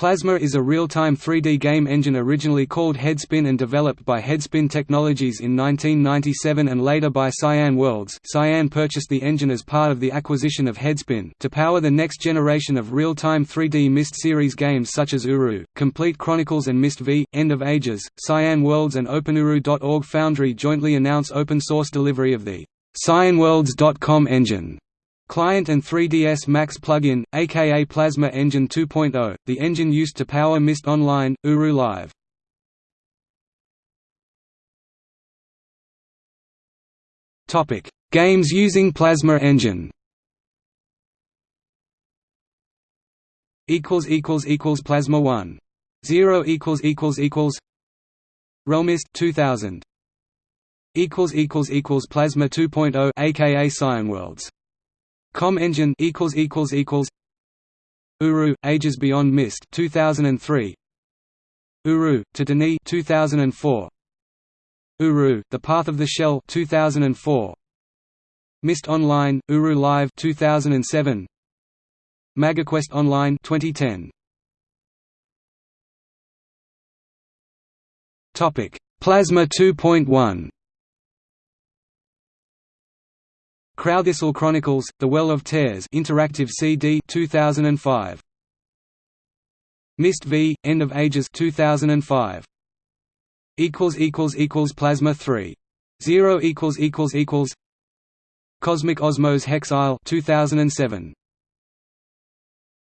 Plasma is a real-time 3D game engine originally called Headspin and developed by Headspin Technologies in 1997 and later by Cyan Worlds Cyan purchased the engine as part of the acquisition of Headspin to power the next generation of real-time 3D Myst series games such as Uru, Complete Chronicles and Myst V, End of Ages. Cyan Worlds and OpenUru.org Foundry jointly announce open-source delivery of the CyanWorlds.com engine Client and 3ds Max plugin, aka Plasma Engine 2.0, the engine used to power Myst Online, Uru Live. Topic: Games using Plasma Engine. Equals equals equals Plasma One. Zero equals equals equals. realMyst 2000. Equals equals equals Plasma 2.0, aka Cyan Worlds. Com Engine equals equals equals Uru Ages Beyond Myst 2003 Uru to D'ni 2004 Uru The Path of the Shell 2004 Myst Online Uru Live 2007 MagiQuest Online 2010 Topic Plasma 2.1 Crowthistle Chronicles: The Well of Tears interactive CD 2005. Myst V: End of Ages 2005. equals equals equals Plasma 3. 0 equals equals equals Cosmic Osmo's Hex Isle 2007.